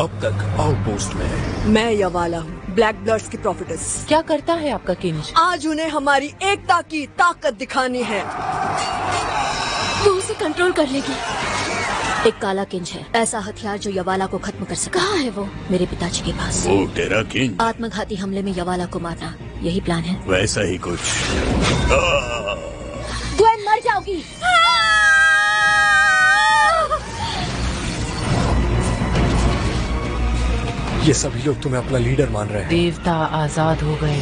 अब तक आउटपोस्ट में। मैं यवाला हूँ ब्लैक ब्लड्स की प्रॉफिटस क्या करता है आपका किंज? आज उन्हें हमारी एकता की ताकत दिखानी है। वो उसे कंट्रोल कर लेगी। एक काला किंज है ऐसा हथियार जो यवाला को खत्म कर सका। कहाँ है वो? मेरे पिताजी के पास। वो तेरा किंग आत्मघाती हमले में यवाला को मारना यही प्लान है। वैसा ही कुछ। ग्वेन मर जाओगी। ये सभी लोग तुम्हें अपना लीडर मान रहे हैं। देवता आज़ाद हो गए।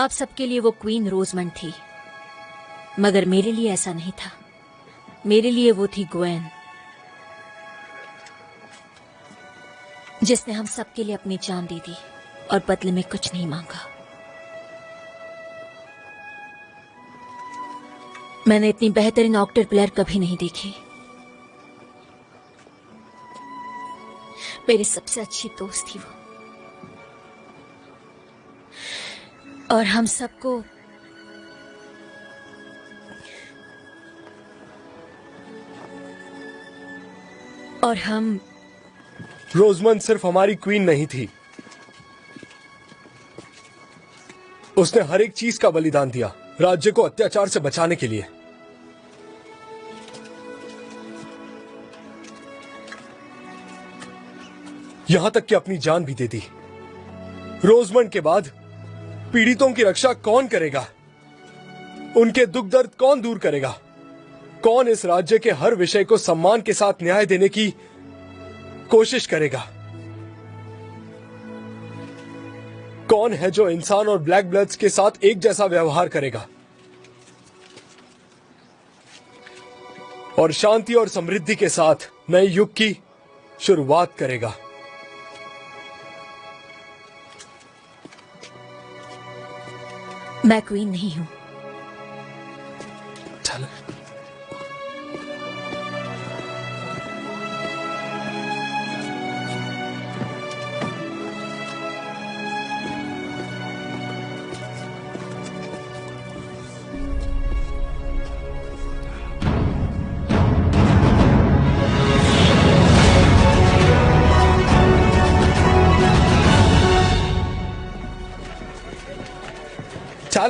आप सबके लिए वो क्वीन रोजमंड थी। मगर मेरे लिए ऐसा नहीं था। मेरे लिए वो थी ग्वेन, जिसने हम सबके लिए अपनी जान दे दी और बदले में कुछ नहीं मांगा। मैंने इतनी बेहतरीन ऑक्टर प्लेयर कभी नहीं देखी। मेरी सबसे अच्छी दोस्त थी वो। और हम सबको और हम रोजमन सिर्फ़ हमारी क्वीन नहीं थी। उसने हर एक चीज़ का बलिदान दिया, राज्य को अत्याचार से बचाने के लिए। यहाँ तक कि अपनी जान भी दे दी। रोजमंड के बाद पीड़ितों की रक्षा कौन करेगा? उनके दुख दर्द कौन दूर करेगा? कौन इस राज्य के हर विषय को सम्मान के साथ न्याय देने की कोशिश करेगा? कौन है जो इंसान और ब्लैक ब्लड्स के साथ एक जैसा व्यवहार करेगा? और शांति और समृद्धि के साथ नए युग की शुरुआत करेगा। मैं क्वीन नहीं हूँ।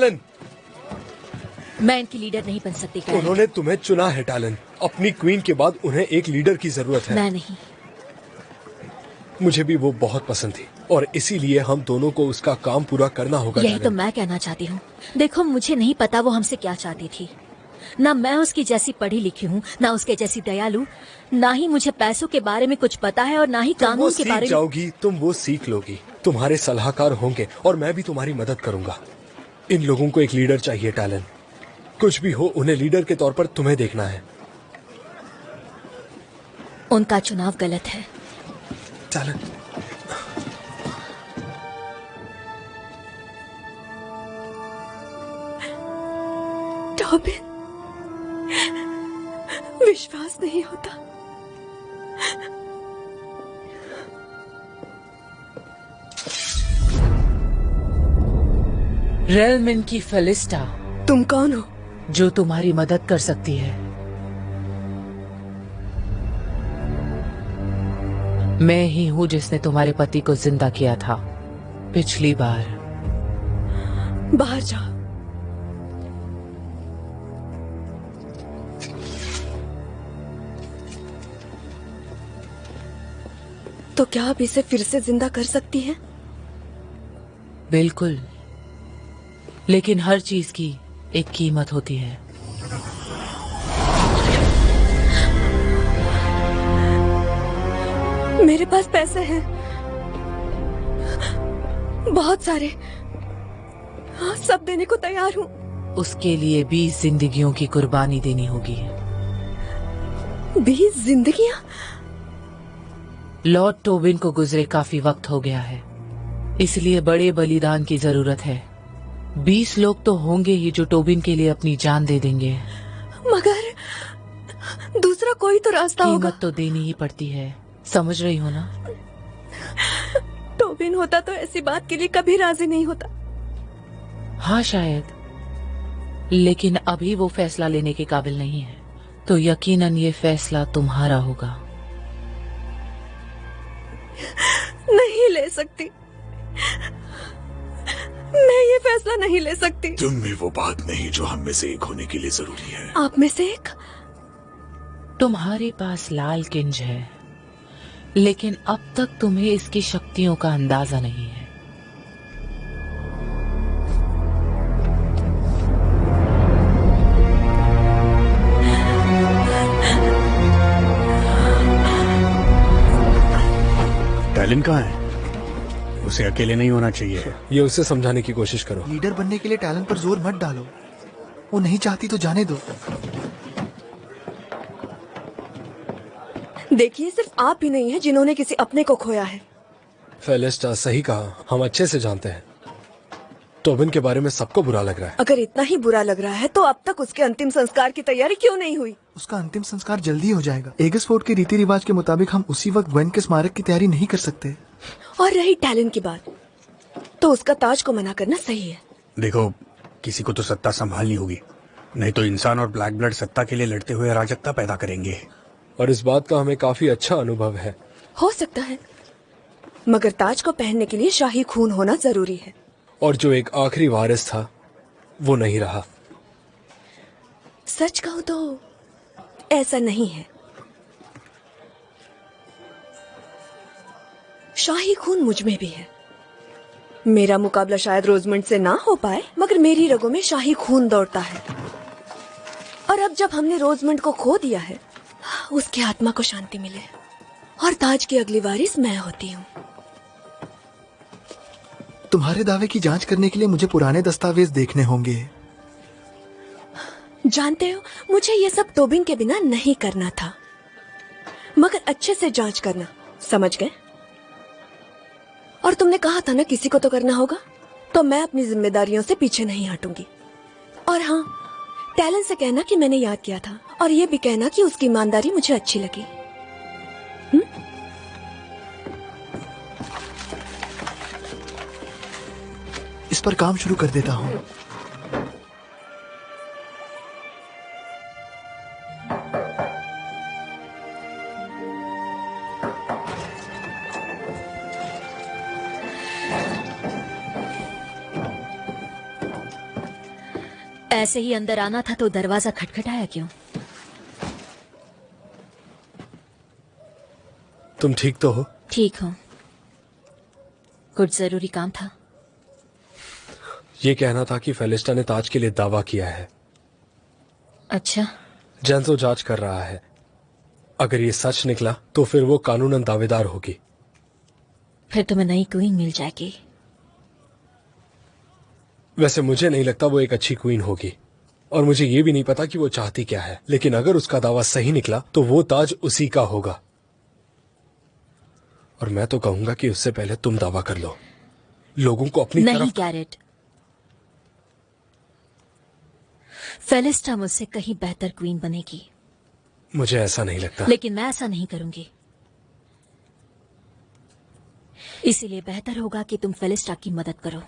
टैलन। मैं इनकी लीडर नहीं बन सकती। उन्होंने तुम्हें चुना है टालन। अपनी क्वीन के बाद उन्हें एक लीडर की ज़रूरत है। मैं नहीं। मुझे भी वो बहुत पसंद थी और इसीलिए हम दोनों को उसका काम पूरा करना होगा यही तो मैं कहना चाहती हूँ। देखो मुझे नहीं पता वो हमसे क्या चाहती थी। ना मैं उसकी जैसी पढ़ी लिखी हूँ ना उसके जैसी दयालु ना ही मुझे पैसों के बारे में कुछ पता है और ना ही कानून के बारे में जाओगी तुम वो सीख लोगी। तुम्हारे सलाहकार होंगे और मैं भी तुम्हारी मदद करूँगा। इन लोगों को एक लीडर चाहिए टैलेंट। कुछ भी हो उन्हें लीडर के तौर पर तुम्हें देखना है। उनका चुनाव गलत है। टैलेंट। विश्वास नहीं होता। रेलमिन की फेलिस्टा तुम कौन हो? जो तुम्हारी मदद कर सकती है। मैं ही हूँ जिसने तुम्हारे पति को ज़िंदा किया था। पिछली बार। बाहर जाओ। तो क्या आप इसे फिर से ज़िंदा कर सकती हैं? बिल्कुल। लेकिन हर चीज़ की एक कीमत होती है। मेरे पास पैसे हैं। बहुत सारे। हाँ, सब देने को तैयार हूँ। उसके लिए बीस जिंदगियों की कुर्बानी देनी होगी। बीस जिंदगियाँ? लॉर्ड टोबिन को गुजरे काफ़ी वक्त हो गया है। इसलिए बड़े बलिदान की ज़रूरत है। बीस लोग तो होंगे ही जो टोबिन के लिए अपनी जान दे देंगे। मगर दूसरा कोई तो रास्ता होगा। तो देनी ही पड़ती है। समझ रही हो ना? टोबिन होता तो ऐसी बात के लिए कभी राज़ी नहीं होता। हाँ शायद। लेकिन अभी वो फैसला लेने के काबिल नहीं है। तो यकीनन ये फैसला तुम्हारा होगा। नहीं ले सकती। मैं ये फैसला नहीं ले सकती। तुम में वो बात नहीं जो हम में से एक होने के लिए ज़रूरी है। आप में से एक? तुम्हारे पास लाल किंज है लेकिन अब तक तुम्हें इसकी शक्तियों का अंदाज़ा नहीं है। टैलेंट कहाँ है? उसे अकेले नहीं होना चाहिए। ये उसे समझाने की कोशिश करो। लीडर बनने के लिए टैलेंट पर ज़ोर मत डालो। वो नहीं चाहती तो जाने दो। देखिए सिर्फ़ आप ही नहीं है जिन्होंने किसी अपने को खोया है। फेलिस्टा सही कहा। हम अच्छे से जानते हैं। टोबिन के बारे में सबको बुरा लग रहा है। अगर इतना ही बुरा लग रहा है तो अब तक उसके अंतिम संस्कार की तैयारी क्यों नहीं हुई? उसका अंतिम संस्कार जल्दी हो जाएगा। एगस फोर्ट के रीति रिवाज के मुताबिक हम उसी वक्त वन के स्मारक की तैयारी नहीं कर सकते। और रही टैलेंट की बात। तो उसका ताज को मना करना सही है। देखो किसी को तो सत्ता संभालनी होगी। नहीं तो इंसान और ब्लैक ब्लड सत्ता के लिए लड़ते हुए अराजकता पैदा करेंगे। और इस बात का हमें काफ़ी अच्छा अनुभव है। हो सकता है। मगर ताज को पहनने के लिए शाही खून होना ज़रूरी है। और जो एक आखिरी वारिस था वो नहीं रहा। सच कहूँ तो ऐसा नहीं है। शाही खून मुझमें भी है। मेरा मुकाबला शायद रोजमंड से ना हो पाए मगर मेरी रगों में शाही खून दौड़ता है। और अब जब हमने रोजमंड को खो दिया है उसकी आत्मा को शांति मिले और ताज की अगली वारिस मैं होती हूँ। तुम्हारे दावे की जाँच करने के लिए मुझे पुराने दस्तावेज़ देखने होंगे। जानते हो मुझे ये सब टोबिन के बिना नहीं करना था। मगर अच्छे से जाँच करना समझ गए? और तुमने कहा था ना किसी को तो करना होगा तो मैं अपनी जिम्मेदारियों से पीछे नहीं हटूँगी। और हाँ टैलेंट से कहना कि मैंने याद किया था, और ये भी कहना कि उसकी ईमानदारी मुझे अच्छी लगी। इस पर काम शुरू कर देता हूँ। ऐसे ही अंदर आना था तो दरवाज़ा खटखटाया क्यों? तुम ठीक तो हो? ठीक हो। कुछ ज़रूरी काम था। ये कहना था कि फेलिस्टा ने ताज के लिए दावा किया है। अच्छा। जेंसो जाँच कर रहा है। अगर ये सच निकला तो फिर वो कानूनन दावेदार होगी। फिर तुम्हें नई क्वीन मिल जाएगी। वैसे मुझे नहीं लगता वो एक अच्छी क्वीन होगी। और मुझे ये भी नहीं पता कि वो चाहती क्या है। लेकिन अगर उसका दावा सही निकला तो वो ताज उसी का होगा। और मैं तो कहूँगा कि उससे पहले तुम दावा कर लो। लोगों को अपनी नहीं तरफ़ गैरेट फेलिस्टा मुझसे कहीं बेहतर क्वीन बनेगी। मुझे ऐसा नहीं लगता। लेकिन मैं ऐसा नहीं करूँगी। इसीलिए बेहतर होगा कि तुम फेलिस्टा की मदद करो।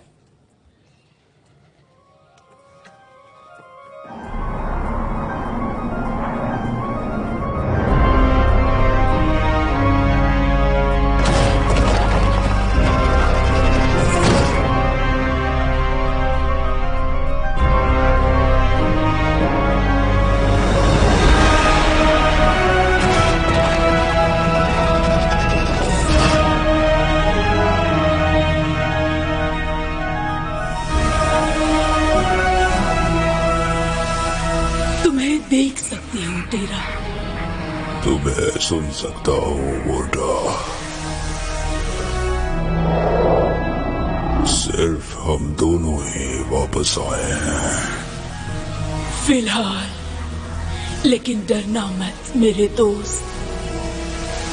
सुन सकता हूँ वोटा सिर्फ़ हम दोनों ही वापस आए हैं। फ़िलहाल, लेकिन डरना मत, मेरे दोस्त।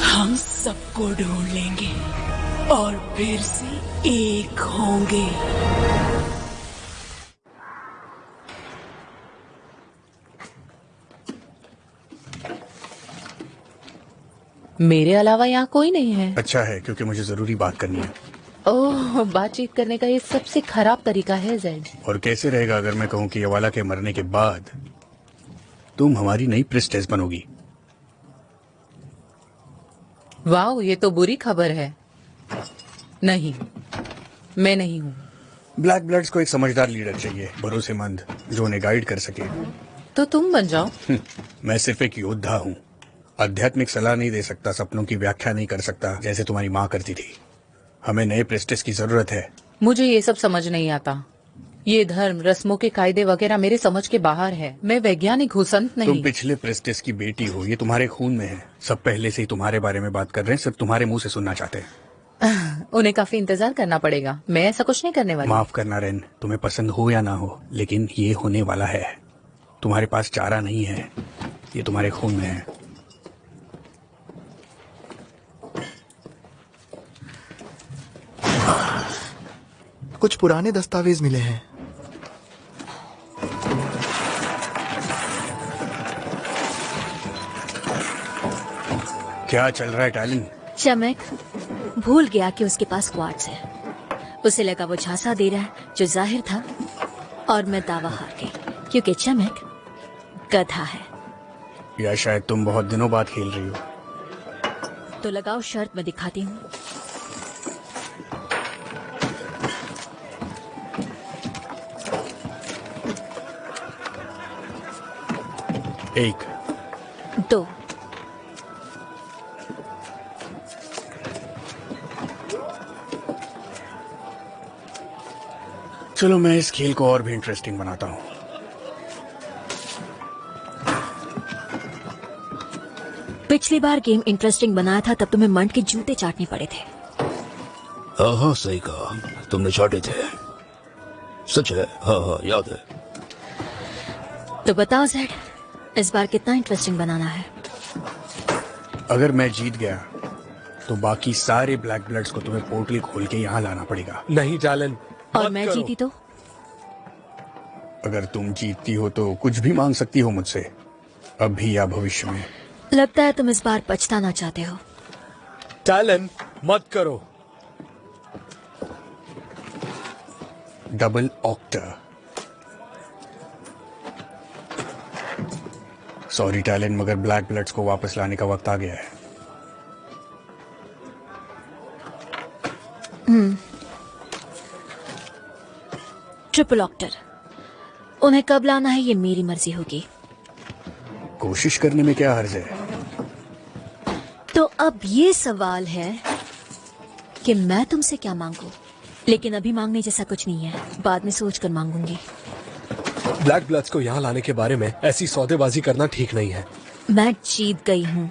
हम सबको ढूंढ लेंगे, और फिर से एक होंगे। मेरे अलावा यहाँ कोई नहीं है। अच्छा है क्योंकि मुझे ज़रूरी बात करनी है। ओह बातचीत करने का ये सबसे खराब तरीका है जेड और कैसे रहेगा अगर मैं कहूँ कि यवाला के मरने के बाद तुम हमारी नई प्रेस्टेस बनोगी? वाह ये तो बुरी खबर है। नहीं मैं नहीं हूँ। ब्लैक ब्लड्स को एक समझदार लीडर चाहिए भरोसेमंद जो उन्हें गाइड कर सके। तो तुम बन जाओ। मैं सिर्फ़ एक योद्धा हूँ। आध्यात्मिक सलाह नहीं दे सकता सपनों की व्याख्या नहीं कर सकता जैसे तुम्हारी माँ करती थी। हमें नए प्रेस्टेस की ज़रूरत है। मुझे ये सब समझ नहीं आता। ये धर्म रस्मों के कायदे वगैरह मेरे समझ के बाहर है। मैं वैज्ञानिक हूँ संत तुम पिछले प्रेस्टिस की बेटी हो ये तुम्हारे खून में है। सब पहले से ही तुम्हारे बारे में बात कर रहे हैं सिर्फ़ तुम्हारे मुँह से सुनना चाहते हैं। उन्हें काफ़ी इंतज़ार करना पड़ेगा। मैं ऐसा कुछ नहीं करने वाली। माफ़ करना रेन तुम्हें पसंद हो या ना हो लेकिन ये होने वाला है। तुम्हारे पास चारा नहीं है ये तुम्हारे खून में है। कुछ पुराने दस्तावेज़ मिले हैं। क्या चल रहा है टैलेंट चमक भूल गया कि उसके पास क्वार्ट्स है। उसे लगा वो झांसा दे रहा है जो ज़ाहिर था और मैं दावा हार गई क्योंकि चमक गधा है। या शायद तुम बहुत दिनों बाद खेल रही हो। तो लगाओ शर्त मैं दिखाती हूँ। एक। दो। चलो मैं इस खेल को और भी इंटरेस्टिंग बनाता हूँ। पिछली बार गेम इंटरेस्टिंग बनाया था तब तुम्हें मंड के जूते चाटने पड़े थे। हाँ हाँ सही कहा। तुमने चाटे थे। सच है? हाँ हाँ याद है। तो बताओ जेड इस बार कितना इंटरेस्टिंग बनाना है। अगर मैं जीत गया तो बाकी सारे ब्लैक ब्लड्स को तुम्हें पोर्टल खोल के यहाँ लाना पड़ेगा। नहीं टैलेंट और मैं करो। जीती तो? अगर तुम जीतती हो तो कुछ भी मांग सकती हो मुझसे। अभी या भविष्य में। लगता है तुम इस बार पछताना चाहते हो। टैलेंट मत करो। डबल ऑक्टर सॉरी टैलेंट मगर ब्लैक ब्लड्स को वापस लाने का वक्त आ गया है। ट्रिपल ऑक्टर उन्हें कब लाना है ये मेरी मर्ज़ी होगी। कोशिश करने में क्या हर्ज है? तो अब ये सवाल है कि मैं तुमसे क्या मांगू? लेकिन अभी मांगने जैसा कुछ नहीं है बाद में सोच कर मांगूँगी। ब्लैक ब्लड्स को यहाँ लाने के बारे में ऐसी सौदेबाजी करना ठीक नहीं है। मैं जीत गई हूँ।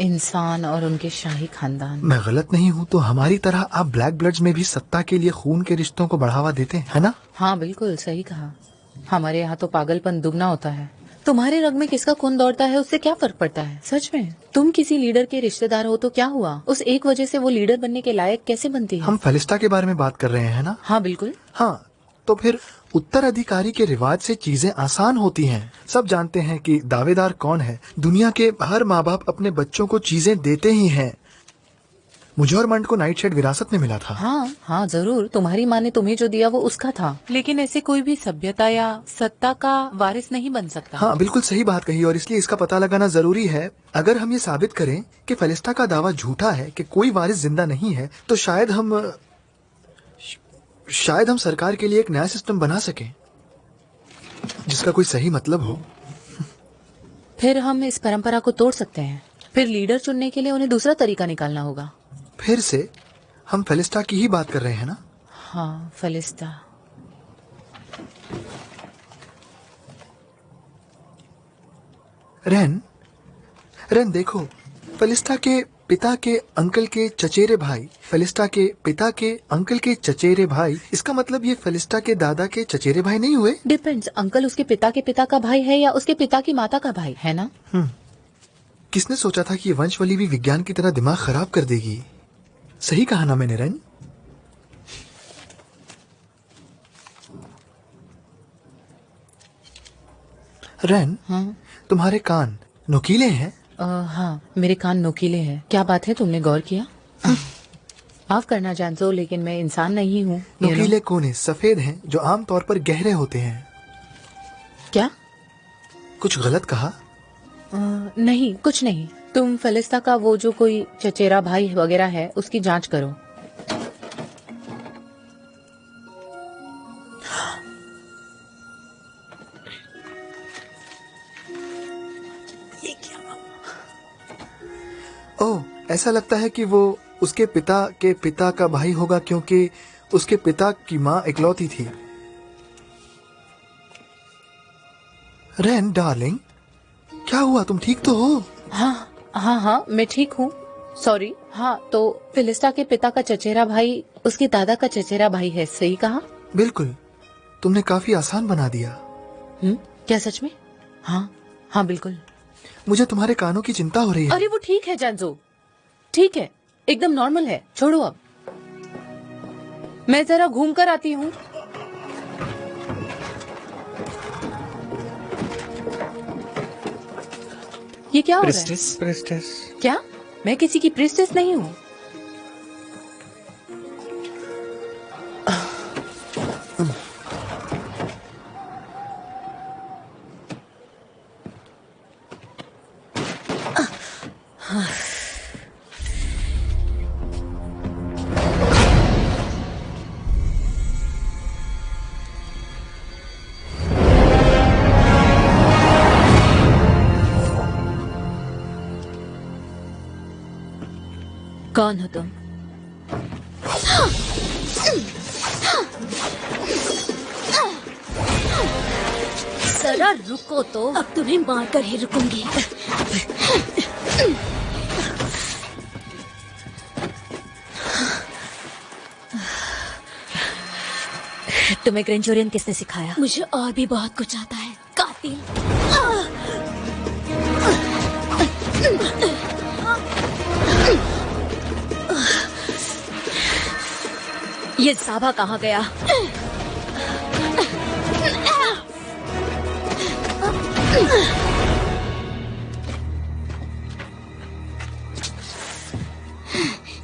इंसान और उनके शाही खानदान। मैं गलत नहीं हूँ तो हमारी तरह आप ब्लैक ब्लड्स में भी सत्ता के लिए खून के रिश्तों को बढ़ावा देते हैं है ना? हाँ बिल्कुल सही कहा। हमारे यहाँ तो पागलपन दुगना होता है। तुम्हारे रग में किसका खून दौड़ता है उससे क्या फ़र्क पड़ता है? सच में? तुम किसी लीडर के रिश्तेदार हो तो क्या हुआ? उस एक वजह से वो लीडर बनने के लायक कैसे बनती है? हम फेलिस्टा के बारे में बात कर रहे हैं ना? हाँ बिल्कुल। हाँ तो फिर उत्तराधिकारी के रिवाज से चीज़ें आसान होती हैं। सब जानते हैं कि दावेदार कौन है। दुनिया के हर माँ बाप अपने बच्चों को चीज़ें देते ही हैं। मुझे और मंड को नाइट शेड विरासत में मिला था। हाँ हाँ ज़रूर। तुम्हारी माँ ने तुम्हें जो दिया वो उसका था। लेकिन ऐसे कोई भी सभ्यता या सत्ता का वारिस नहीं बन सकता। हाँ बिल्कुल सही बात कही और इसलिए इसका पता लगाना ज़रूरी है। अगर हम ये साबित करें कि फेलिस्टा का दावा झूठा है कि कोई वारिस ज़िंदा नहीं है तो शायद हम शायद हम सरकार के लिए एक नया सिस्टम बना सकें जिसका कोई सही मतलब हो। फिर हम इस परंपरा को तोड़ सकते हैं। फिर लीडर चुनने के लिए उन्हें दूसरा तरीका निकालना होगा। फिर से हम फेलिस्टा की ही बात कर रहे हैं ना? हाँ फलिस्ता। रेन रेन देखो फेलिस्टा के पिता के अंकल के चचेरे भाई फेलिस्टा के पिता के अंकल के चचेरे भाई इसका मतलब ये फेलिस्टा के दादा के चचेरे भाई नहीं हुए? डिपेंड्स अंकल उसके पिता के पिता का भाई है या उसके पिता की माता का भाई है ना? किसने सोचा था कि वंशवली भी विज्ञान की तरह दिमाग खराब कर देगी? सही कहा ना मैंने रेन रेन हाँ। तुम्हारे कान नुकीले हैं? हाँ मेरे कान नोकीले हैं। क्या बात है तुमने गौर किया? माफ़ करना जानसो लेकिन मैं इंसान नहीं हूँ. नुकीले कोने सफ़ेद हैं जो आमतौर पर गहरे होते हैं। क्या? कुछ गलत कहा? अ, नहीं कुछ नहीं। तुम फलिस्ता का वो जो कोई चचेरा भाई वगैरह है उसकी जाँच करो। ओह ऐसा लगता है कि वो उसके पिता के पिता का भाई होगा क्योंकि उसके पिता की माँ इकलौती थी। रेन डार्लिंग क्या हुआ? तुम ठीक तो हो? हाँ। हाँ हाँ मैं ठीक हूँ। सॉरी हाँ तो फिलिस्टा के पिता का चचेरा भाई उसके दादा का चचेरा भाई है सही कहा? बिल्कुल। तुमने काफ़ी आसान बना दिया। हम्म क्या सच में? हाँ हाँ बिल्कुल। मुझे तुम्हारे कानों की चिंता हो रही है। अरे वो ठीक है जानजो ठीक है एकदम नॉर्मल है। छोड़ो अब। मैं जरा घूम कर आती हूँ। ये क्या हो रहा है? प्रेस्टिस प्रेस्टिस क्या? मैं किसी की प्रिस्टेस नहीं हूँ। कौन हो। तुम जरा रुको तो। अब तुम्हें मारकर ही रुकूँगी। तुम्हें ग्रेंजोरियन किसने सिखाया? मुझे और भी बहुत कुछ आता है। ये साभा कहाँ गया?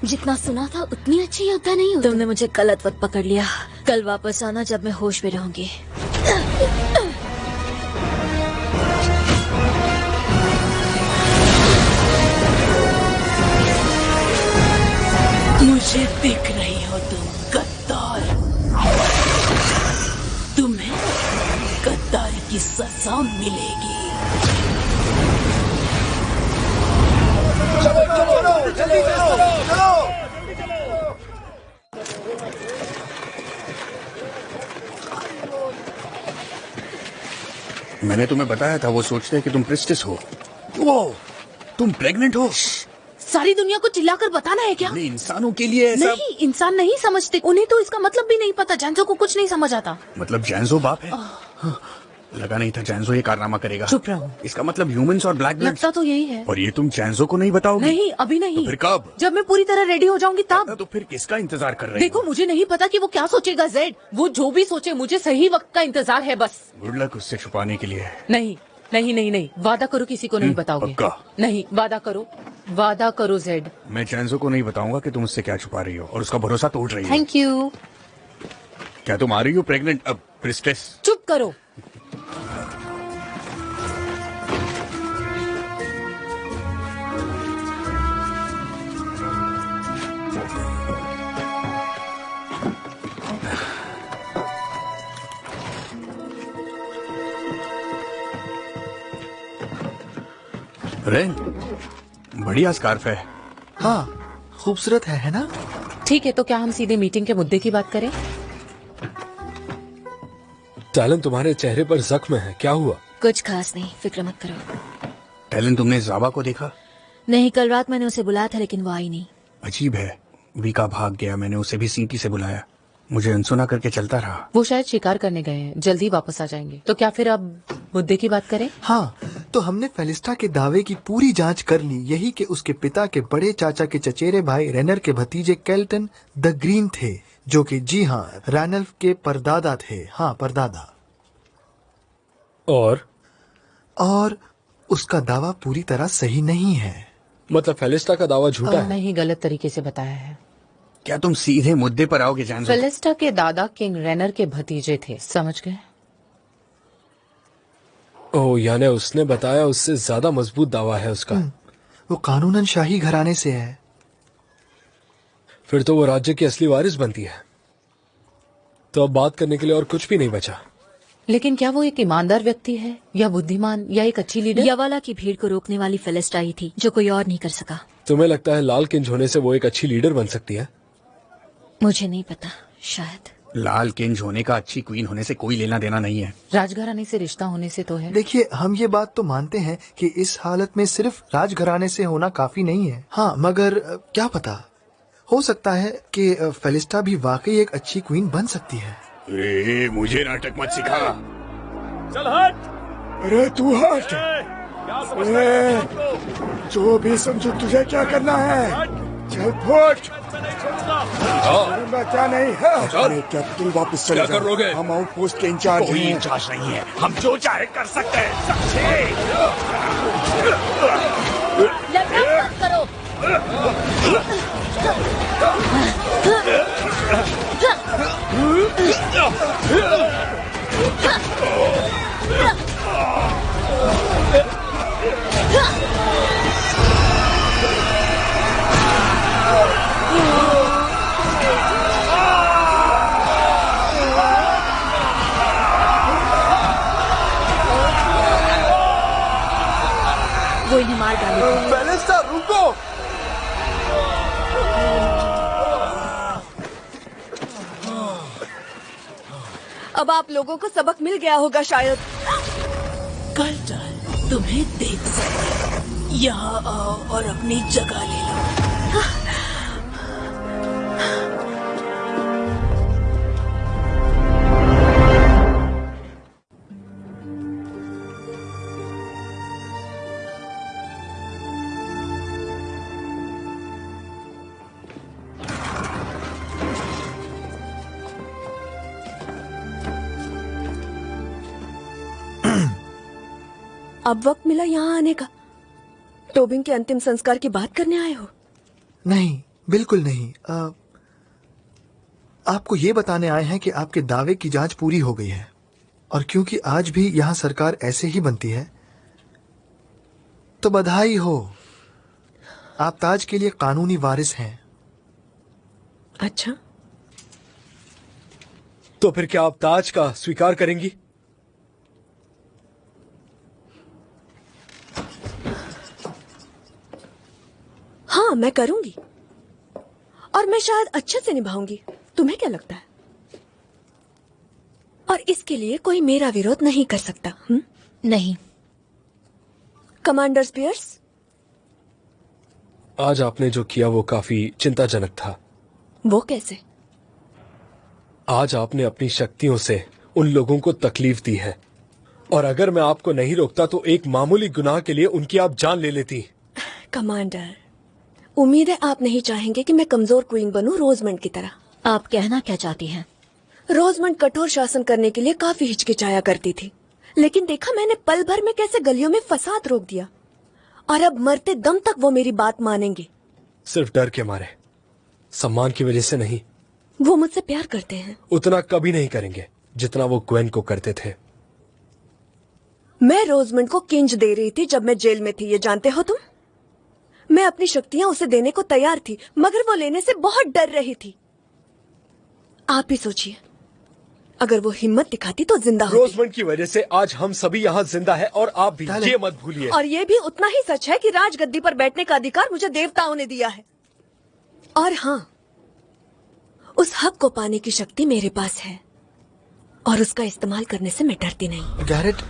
जितना सुना था उतनी अच्छी योद्धा नहीं हो तुमने मुझे गलत वक्त पकड़ लिया। कल वापस आना जब मैं होश में रहूँगी। मुझे दिख सजा मिलेगी। मैंने तुम्हें बताया था वो सोचते हैं कि तुम प्रिस्टिस हो। वो तुम प्रेग्नेंट हो। सारी दुनिया को चिल्लाकर बताना है क्या? इंसानों के लिए ऐसा नहीं इंसान नहीं समझते। उन्हें तो इसका मतलब भी नहीं पता। जानसो को कुछ नहीं समझ आता। मतलब जैनजो बाप है। लगा नहीं था जैनजो ये कारनामा करेगा। चुप रहो। इसका मतलब ह्यूमंस और ब्लैक लगता तो यही है। और ये तुम जैनजो को नहीं बताओगे? नहीं अभी नहीं। तो फिर कब? जब मैं पूरी तरह रेडी हो जाऊँगी तब। तो फिर किसका इंतज़ार कर रहे देखो मुझे नहीं पता कि वो क्या सोचेगा जेड वो जो भी सोचे मुझे सही वक्त का इंतज़ार है बस। गुड लक उससे छुपाने के लिए। नहीं नहीं नहीं नहीं। वादा करो किसी को नहीं हम्म, बताओगे। नहीं वादा करो। वादा करो जेड मैं जैनजो को नहीं बताऊँगा कि तुम उससे क्या छुपा रही हो और उसका भरोसा तोड़ रही हो। थैंक यू क्या तुम आ रही हो प्रेग्नेंट अब प्रिस्टेस चुप करो। रेन बढ़िया स्कार्फ है। हाँ खूबसूरत है है ना? ठीक है तो क्या हम सीधे मीटिंग के मुद्दे की बात करें? टैलन तुम्हारे चेहरे पर जख्म है क्या हुआ? कुछ खास नहीं फ़िक्र मत करो। टैलेंट तुमने जावा को देखा? नहीं कल रात मैंने उसे बुलाया था लेकिन वो आई नहीं। अजीब है। वीका भाग गया मैंने उसे भी सीटी से बुलाया। मुझे अनसुना करके चलता रहा। वो शायद शिकार करने गए हैं जल्दी वापस आ जाएँगे। तो क्या फिर अब मुद्दे की बात करें? हाँ तो हमने फेलिस्टा के दावे की पूरी जाँच कर ली यही कि उसके पिता के बड़े चाचा के चचेरे भाई रेनर के भतीजे कैल्टन द ग्रीन थे। जो कि जी हाँ रैनल्फ के परदादा थे। हाँ परदादा। और? और उसका दावा पूरी तरह सही नहीं है। मतलब फेलिस्टा का दावा झूठा है? नहीं गलत तरीके से बताया है। क्या तुम सीधे मुद्दे पर आओगे जैनजो फेलिस्टा के दादा किंग रेनर के भतीजे थे समझ गए? ओ यानी उसने बताया उससे ज़्यादा मज़बूत दावा है उसका। वो कानूनन शाही घराने से है। फिर तो वो राज्य की असली वारिस बनती है। तो अब बात करने के लिए और कुछ भी नहीं बचा। लेकिन क्या वो एक ईमानदार व्यक्ति है या बुद्धिमान या एक अच्छी लीडर? यवाला की भीड़ को रोकने वाली फेलिस्टा ही थी जो कोई और नहीं कर सका। तुम्हें लगता है लाल किंज होने से वो एक अच्छी लीडर बन सकती है? मुझे नहीं पता शायद। लाल किंज होने का अच्छी क्वीन होने से कोई लेना देना नहीं है। राजघराने से रिश्ता होने से तो है। देखिए हम ये बात तो मानते हैं कि इस हालत में सिर्फ़ राजघराने से होना काफ़ी नहीं है। हाँ मगर क्या पता? हो सकता है कि फेलिस्टा भी वाकई एक अच्छी क्वीन बन सकती है ए, मुझे नाटक मत सिखा चल हट अरे तू हट ए, जो भी समझो तुझे क्या करना है चल फुट क्या नहीं है अरे क्या तुम वापस चले कर। लोगे? हम आउटपोस्ट के इंचार्ज कोई इंचार्ज नहीं है हम जो चाहे कर सकते हैं समझे वो इन्हें मार डालेगी फेलिस्टा रुको अब आप लोगों को सबक मिल गया होगा शायद। कल टल तुम्हें देख सकते यहाँ आओ और अपनी जगह ले लो। अब वक्त मिला यहाँ आने का। टोबिंग के अंतिम संस्कार की बात करने आए हो? नहीं बिल्कुल नहीं। अ, आपको ये बताने आए हैं कि आपके दावे की जाँच पूरी हो गई है। और क्योंकि आज भी यहाँ सरकार ऐसे ही बनती है तो बधाई हो। आप ताज के लिए कानूनी वारिस हैं। अच्छा। तो फिर क्या आप ताज का स्वीकार करेंगी? हाँ मैं करूँगी। और मैं शायद अच्छे से निभाऊँगी। तुम्हें क्या लगता है? और इसके लिए कोई मेरा विरोध नहीं कर सकता हुँ? नहीं। कमांडर स्पियर्स आज आपने जो किया वो काफ़ी चिंताजनक था। वो कैसे? आज आपने अपनी शक्तियों से उन लोगों को तकलीफ़ दी है। और अगर मैं आपको नहीं रोकता तो एक मामूली गुनाह के लिए उनकी आप जान ले लेती। कमांडर उम्मीद है आप नहीं चाहेंगे कि मैं कमज़ोर क्वीन बनूं रोजमंड की तरह। आप कहना क्या चाहती हैं? रोजमंड कठोर शासन करने के लिए काफ़ी हिचकिचाया करती थी। लेकिन देखा मैंने पल भर में कैसे गलियों में फसाद रोक दिया। और अब मरते दम तक वो मेरी बात मानेंगे। सिर्फ़ डर के मारे। सम्मान की वजह से नहीं। वो मुझसे प्यार करते हैं। उतना कभी नहीं करेंगे जितना वो ग्वेन को करते थे। मैं रोजमंड को किंज दे रही थी जब मैं जेल में थी ये जानते हो तुम? मैं अपनी शक्तियाँ उसे देने को तैयार थी मगर वो लेने से बहुत डर रही थी। आप ही सोचिए अगर वो हिम्मत दिखाती तो ज़िंदा होती। रोजमंड की वजह से आज हम सभी यहाँ ज़िंदा है और आप भी ये मत भूलिए। और ये भी उतना ही सच है कि राजगद्दी पर बैठने का अधिकार मुझे देवताओं ने दिया है। और हाँ उस हक को पाने की शक्ति मेरे पास है और उसका इस्तेमाल करने से मैं डरती नहीं। गैरेट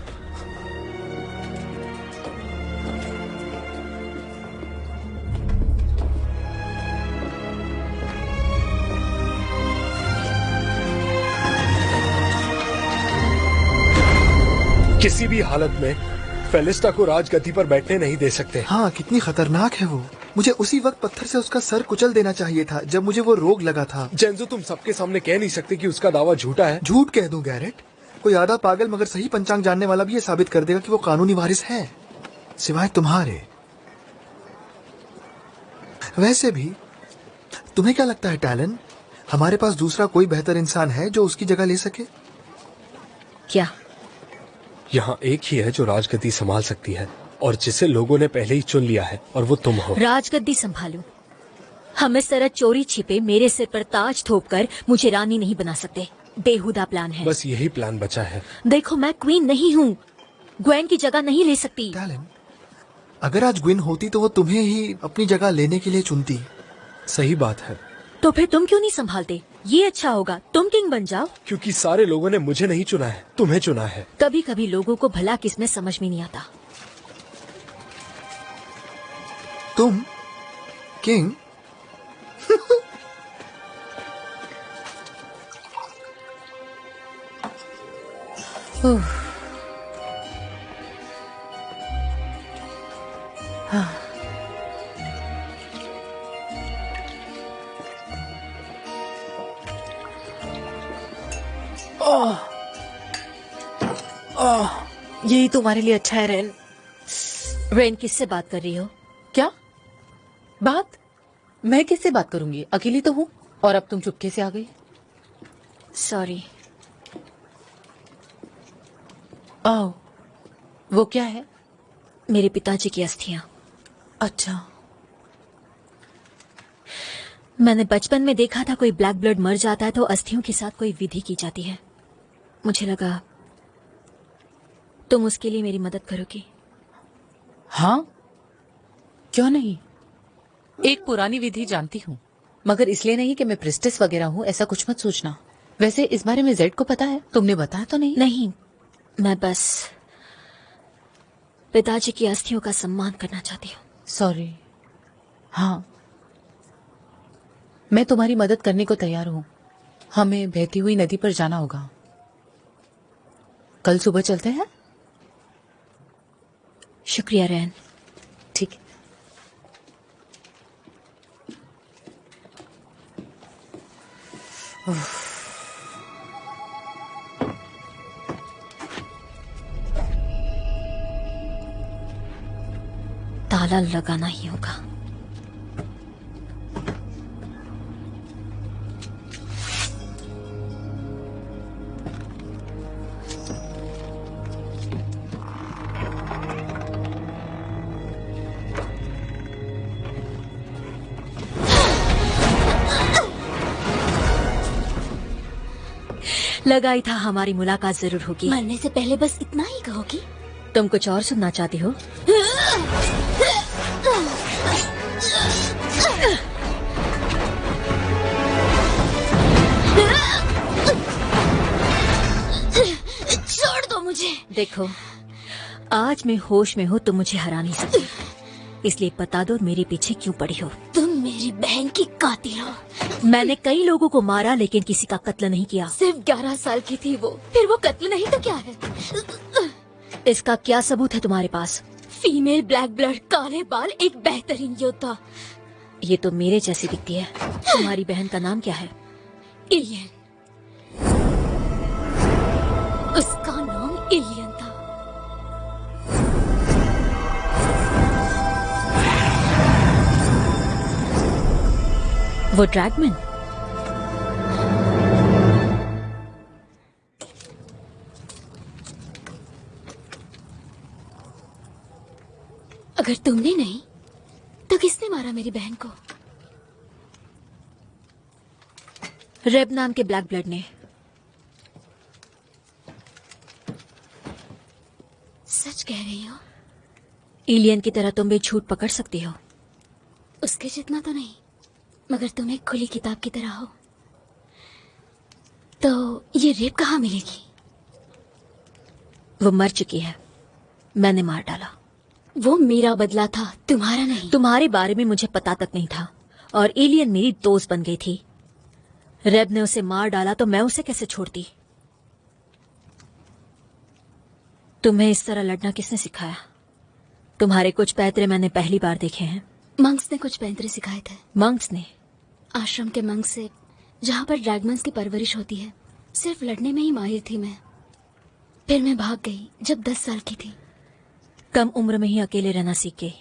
किसी भी हालत में फेलिस्टा को राजगद्दी पर बैठने नहीं दे सकते। हाँ कितनी खतरनाक है वो। मुझे उसी वक्त पत्थर से उसका सर कुचल देना चाहिए था जब मुझे वो रोग लगा था। जेंजो तुम सबके सामने कह नहीं सकते कि उसका दावा झूठा है। झूठ कह दूँ गैरेट। कोई आधा पागल मगर सही पंचांग जानने वाला भी ये साबित कर देगा कि वो कानूनी वारिस है। सिवाय तुम्हारे। वैसे भी तुम्हें क्या लगता है टैलन? हमारे पास दूसरा कोई बेहतर इंसान है जो उसकी जगह ले सके? क्या? यहाँ एक ही है जो राजगद्दी संभाल सकती है और जिसे लोगों ने पहले ही चुन लिया है और वो तुम हो। राजगद्दी संभालू। हम इस तरह चोरी छिपे मेरे सिर पर ताज थोप कर मुझे रानी नहीं बना सकते। बेहुदा प्लान है। बस यही प्लान बचा है। देखो मैं क्वीन नहीं हूँ। ग्वेन की जगह नहीं ले सकती। अगर आज ग्विन होती तो वो तुम्हें ही अपनी जगह लेने के लिए चुनती। सही बात है। तो फिर तुम क्यों नहीं संभालते? ये अच्छा होगा। तुम किंग बन जाओ। क्योंकि सारे लोगों ने मुझे नहीं चुना है तुम्हें चुना है। कभी कभी लोगों को भला किसमें समझ में नहीं आता। तुम किंग? यही तुम्हारे लिए अच्छा है रेन। रेन किससे बात कर रही हो? क्या? बात? मैं किससे बात करूँगी? अकेली तो हूँ और अब तुम चुपके से आ गई। सॉरी आओ वो क्या है? मेरे पिताजी की अस्थियाँ। अच्छा। मैंने बचपन में देखा था कोई ब्लैक ब्लड मर जाता है तो अस्थियों के साथ कोई विधि की जाती है। मुझे लगा तुम उसके लिए मेरी मदद करोगी। हाँ? क्यों नहीं? एक पुरानी विधि जानती हूँ मगर इसलिए नहीं कि मैं प्रिस्टिस वगैरह हूँ ऐसा कुछ मत सोचना। वैसे इस बारे में जेड को पता है तुमने बताया तो नहीं? नहीं मैं बस पिताजी की अस्थियों का सम्मान करना चाहती हूँ। सॉरी हाँ। मैं तुम्हारी मदद करने को तैयार हूँ। हमें बहती हुई नदी पर जाना होगा। कल सुबह चलते हैं? शुक्रिया रैन। ठीक ताला लगाना ही होगा। लगाई था हमारी मुलाकात ज़रूर होगी। मरने से पहले बस इतना ही कहोगी। तुम कुछ और सुनना चाहती हो? छोड़ दो मुझे। देखो आज मैं होश में हूँ तुम मुझे हरा नहीं सकती। इसलिए बता दो मेरे पीछे क्यों पड़ी हो। तुम मेरी बहन की कातिल हो। मैंने कई लोगों को मारा लेकिन किसी का कत्ल नहीं किया। सिर्फ़ ग्यारह साल की थी वो। फिर वो कत्ल नहीं तो क्या है? इसका क्या सबूत है तुम्हारे पास? फीमेल ब्लैक ब्लड काले बाल एक बेहतरीन योद्धा। ये तो मेरे जैसी दिखती है। तुम्हारी बहन का नाम क्या है? इलियन। उसका नाम इलियन। वो ड्रैगमैन अगर तुमने नहीं तो किसने मारा मेरी बहन को? रेब नाम के ब्लैक ब्लड ने। सच कह रही हो? एलियन की तरह तुम भी झूठ पकड़ सकती हो। उसके जितना तो नहीं। मगर तुम एक खुली किताब की तरह हो। तो ये रेप कहाँ मिलेगी? वो मर चुकी है। मैंने मार डाला। वो मेरा बदला था तुम्हारा नहीं। तुम्हारे बारे में मुझे पता तक नहीं था। और एलियन मेरी दोस्त बन गई थी। रेब ने उसे मार डाला तो मैं उसे कैसे छोड़ती? तुम्हें इस तरह लड़ना किसने सिखाया? तुम्हारे कुछ पैतरे मैंने पहली बार देखे हैं। मंक्स ने कुछ पैंतरे सिखाए थे। मंक्स ने। आश्रम के मंग से जहाँ पर ड्रैगमन्स की परवरिश होती है। सिर्फ़ लड़ने में ही माहिर थी मैं। फिर मैं भाग गई जब दस साल की थी। कम उम्र में ही अकेले रहना सीख। गई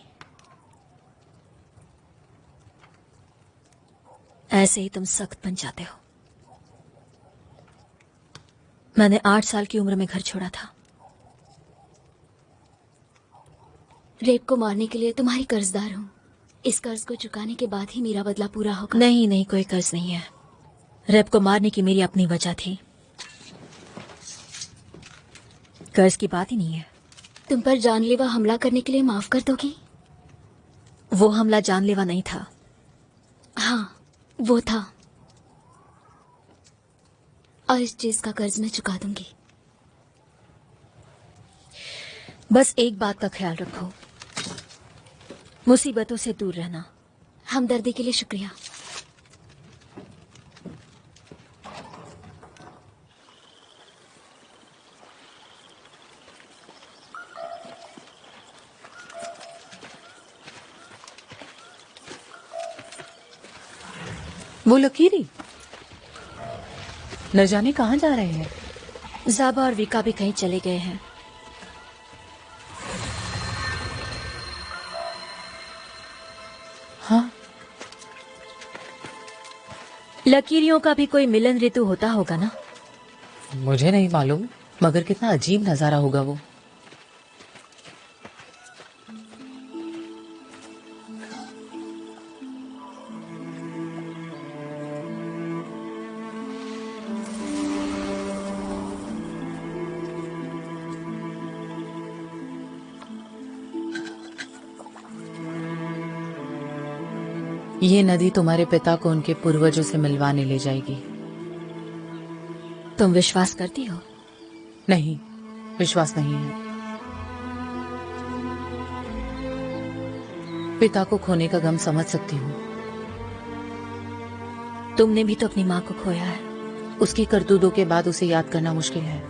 ऐसे ही तुम सख्त बन जाते हो। मैंने आठ साल की उम्र में घर छोड़ा था। रेप को मारने के लिए तुम्हारी कर्जदार हूँ। इस कर्ज को चुकाने के बाद ही मेरा बदला पूरा होगा। नहीं नहीं कोई कर्ज नहीं है। रेप को मारने की मेरी अपनी वजह थी। कर्ज की बात ही नहीं है। तुम पर जानलेवा हमला करने के लिए माफ़ कर दोगी? वो हमला जानलेवा नहीं था। हाँ वो था। और इस चीज़ का कर्ज मैं चुका दूँगी। बस एक बात का ख्याल रखो। मुसीबतों से दूर रहना। हमदर्दी के लिए शुक्रिया। वो लकीरी न जाने कहाँ जा रहे हैं। जाबा और विका भी कहीं चले गए हैं। हाँ लकीरियों का भी कोई मिलन ऋतु होता होगा ना? मुझे नहीं मालूम, मगर कितना अजीब नज़ारा होगा वो। ये नदी तुम्हारे पिता को उनके पूर्वजों से मिलवाने ले जाएगी। तुम विश्वास करती हो? नहीं विश्वास नहीं है। पिता को खोने का गम समझ सकती हूँ। तुमने भी तो अपनी माँ को खोया है। उसकी करतूतों के बाद उसे याद करना मुश्किल है।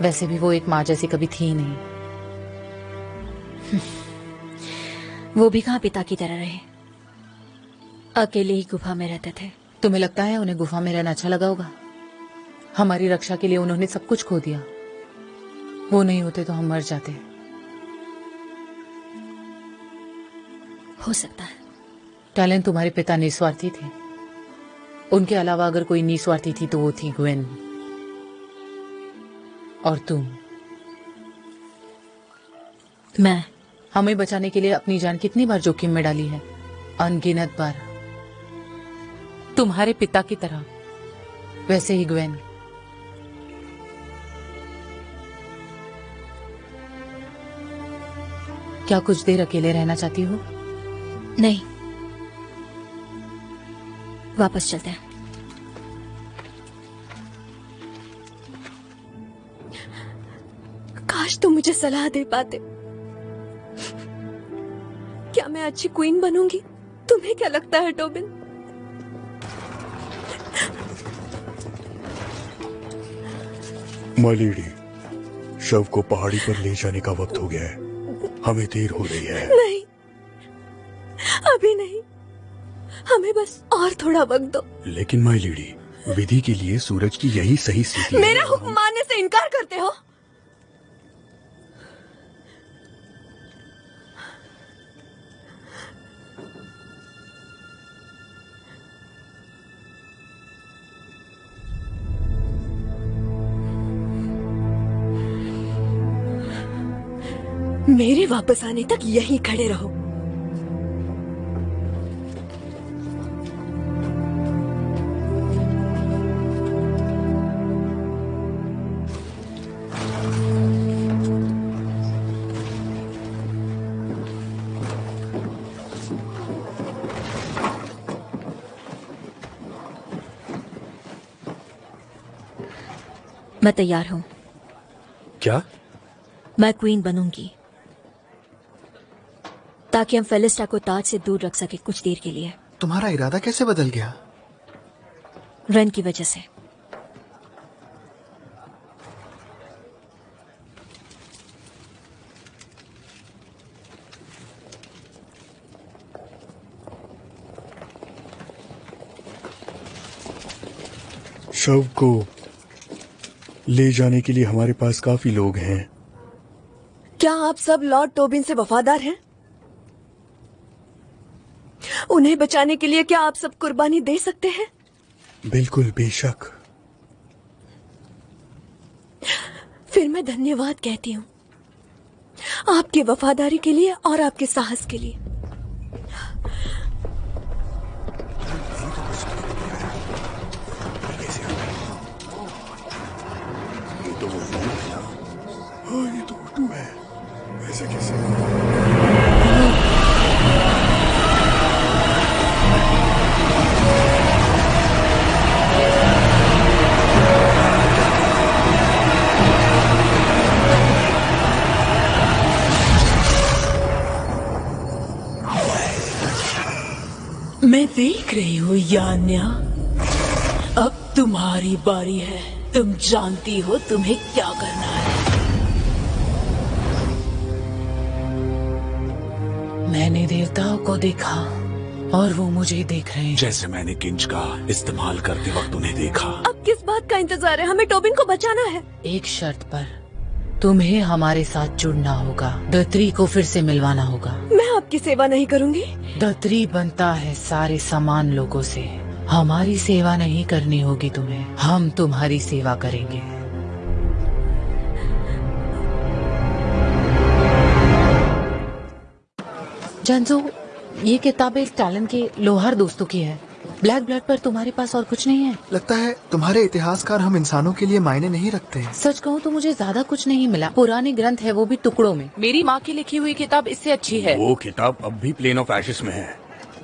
वैसे भी वो एक माँ जैसी कभी थी ही नहीं। वो भी कहाँ पिता की तरह रहे? अकेले ही गुफा में रहते थे। तुम्हें लगता है उन्हें गुफा में रहना अच्छा लगा होगा? हमारी रक्षा के लिए उन्होंने सब कुछ खो दिया। वो नहीं होते तो हम मर जाते। हो सकता है। टैलेंट तुम्हारे पिता निस्वार्थी थे। उनके अलावा अगर कोई निस्वार्थी थी तो वो थी ग्वेन। और तुम? मैं। हमें बचाने के लिए अपनी जान कितनी बार जोखिम में डाली है? अनगिनत बार। तुम्हारे पिता की तरह। वैसे ही ग्वेन। क्या कुछ देर अकेले रहना चाहती हो? नहीं। वापस चलते हैं। काश तुम मुझे सलाह दे पाते। क्या मैं अच्छी क्वीन बनूँगी? तुम्हें क्या लगता है, टोबिन? माय लेडी शव को पहाड़ी पर ले जाने का वक्त हो गया है। हमें देर हो रही है। नहीं। अभी नहीं। हमें बस और थोड़ा वक्त दो। लेकिन माई लीडी विधि के लिए सूरज की यही सही स्थिति मेरा हुक्म मानने से इनकार करते हो? मेरे वापस आने तक यहीं खड़े रहो। मैं तैयार हूँ। क्या? मैं क्वीन बनूँगी। ताकि हम फेलिस्टा को ताज से दूर रख सके कुछ देर के लिए। तुम्हारा इरादा कैसे बदल गया? रन की वजह से। शव को ले जाने के लिए हमारे पास काफ़ी लोग हैं। क्या आप सब लॉर्ड टोबिन से वफादार हैं? उन्हें बचाने के लिए क्या आप सब कुर्बानी दे सकते हैं? बिल्कुल बेशक। फिर मैं धन्यवाद कहती हूँ। आपकी वफादारी के लिए और आपके साहस के लिए। देख रही हूँ यान्या? अब तुम्हारी बारी है। तुम जानती हो तुम्हें क्या करना है। मैंने देवताओं को देखा और वो मुझे देख रहे हैं। जैसे मैंने किंच का इस्तेमाल करते वक्त उन्हें देखा। अब किस बात का इंतज़ार है? हमें टोबिन को बचाना है। एक शर्त पर तुम्हें हमारे साथ जुड़ना होगा। दत्री को फिर से मिलवाना होगा। मैं आपकी सेवा नहीं करूँगी। दत्री बनता है सारे समान लोगों से। हमारी सेवा नहीं करनी होगी तुम्हें। हम तुम्हारी सेवा करेंगे। जानजो ये किताबें टैलेंट के लोहार दोस्तों की है। ब्लैक ब्लड पर तुम्हारे पास और कुछ नहीं है? लगता है तुम्हारे इतिहासकार हम इंसानों के लिए मायने नहीं रखते हैं। सच कहूँ तो मुझे ज़्यादा कुछ नहीं मिला। पुराने ग्रंथ है वो भी टुकड़ों में। मेरी माँ की लिखी हुई किताब इससे अच्छी है। वो किताब अब भी प्लेन ऑफ़ एशिस में है।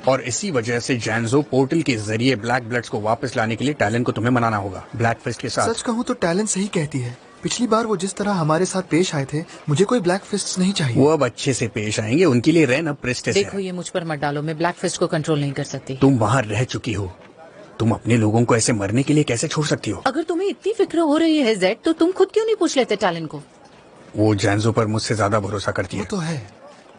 और इसी वजह से जैनजो पोर्टल के ज़रिए ब्लैक ब्लड्स को वापस लाने के लिए टैलेंट को तुम्हें मनाना होगा। ब्लैक फिस्ट के साथ। सच कहूँ तो टैलेंट सही कहती है। पिछली बार वो जिस तरह हमारे साथ पेश आए थे मुझे कोई ब्लैक फिस्ट नहीं चाहिए। वो अब अच्छे से पेश आएँगे उनके लिए रेन अब प्रेस्टिस देखो है। ये मुझ पर मत डालो मैं ब्लैक फिस्ट को कंट्रोल नहीं कर सकती। तुम वहाँ रह चुकी हो। तुम अपने लोगों को ऐसे मरने के लिए कैसे छोड़ सकती हो? अगर तुम्हें इतनी फ़िक्र हो रही है जेड तो तुम खुद क्यों नहीं पूछ लेते टैलेंट को? वो जैनजो पर मुझसे ज़्यादा भरोसा करती है। तो है।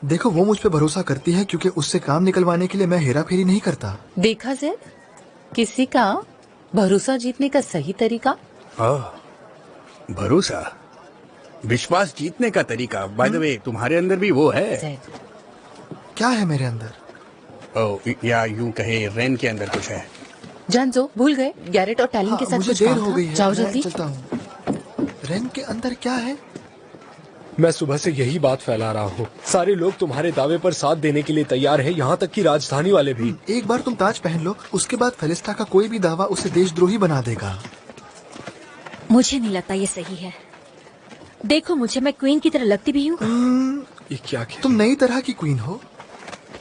देखो वो मुझ पर भरोसा करती है क्योंकि उससे काम निकलवाने के लिए मैं हेरा फेरी नहीं करता। देखा जेड किसी का भरोसा जीतने का सही तरीका? आह, भरोसा? विश्वास जीतने का तरीका। बाय द वे तुम्हारे अंदर भी वो है। क्या है मेरे अंदर? ओ, या यूँ कहे रेन के अंदर कुछ है। जानजो भूल गए। गैरेट और टैलेंट के हाँ, साथ मुझे कुछ देर हो गई है। जाओ मैं जल्दी। चलता हूँ। रेन के अंदर क्या है? मैं सुबह से यही बात फैला रहा हूँ। सारे लोग तुम्हारे दावे पर साथ देने के लिए तैयार हैं। यहाँ तक कि राजधानी वाले भी। एक बार तुम ताज पहन लो उसके बाद फेलिस्टा का कोई भी दावा उसे देशद्रोही बना देगा। मुझे नहीं लगता ये सही है। देखो मुझे मैं क्वीन की तरह लगती भी हूँ। ये क्या किया तुम नई तरह की क्वीन हो।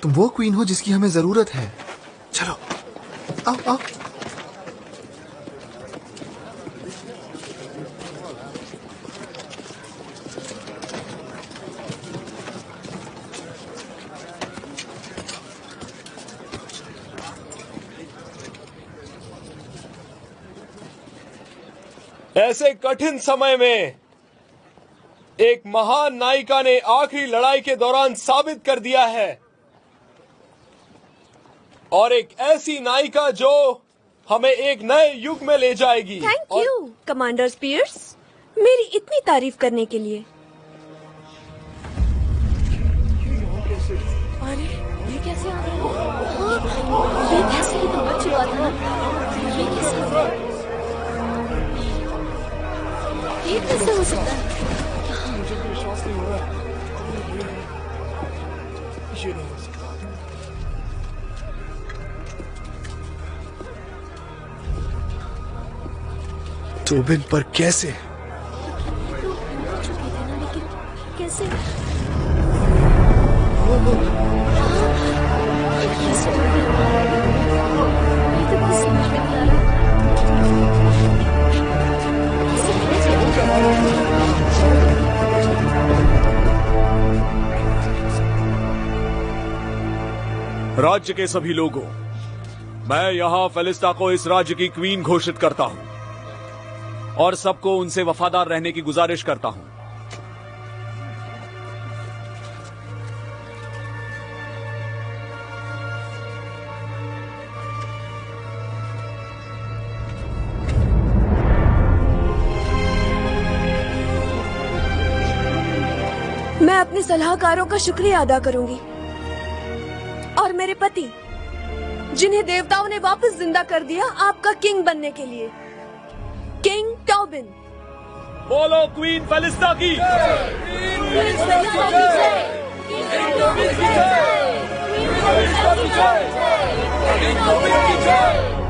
तुम वो क्वीन हो जिसकी हमें ज़रूरत है। चलो आओ आओ। ऐसे कठिन समय में एक महान नायिका ने आखिरी लड़ाई के दौरान साबित कर दिया है। और एक ऐसी नायिका जो हमें एक नए युग में ले जाएगी। थैंक यू कमांडर स्पीयर्स मेरी इतनी तारीफ़ करने के लिए। कैसे हो सकता है टोबिन पर कैसे? राज्य के सभी लोगों, मैं यहाँ फेलिस्टा को इस राज्य की क्वीन घोषित करता हूँ और सबको उनसे वफादार रहने की गुजारिश करता हूँ। मैं अपने सलाहकारों का शुक्रिया अदा करूँगी। और मेरे पति जिन्हें देवताओं ने वापस ज़िंदा कर दिया आपका किंग बनने के लिए। King Tobin. बोलो क्वीन फलिस्ता की। Queen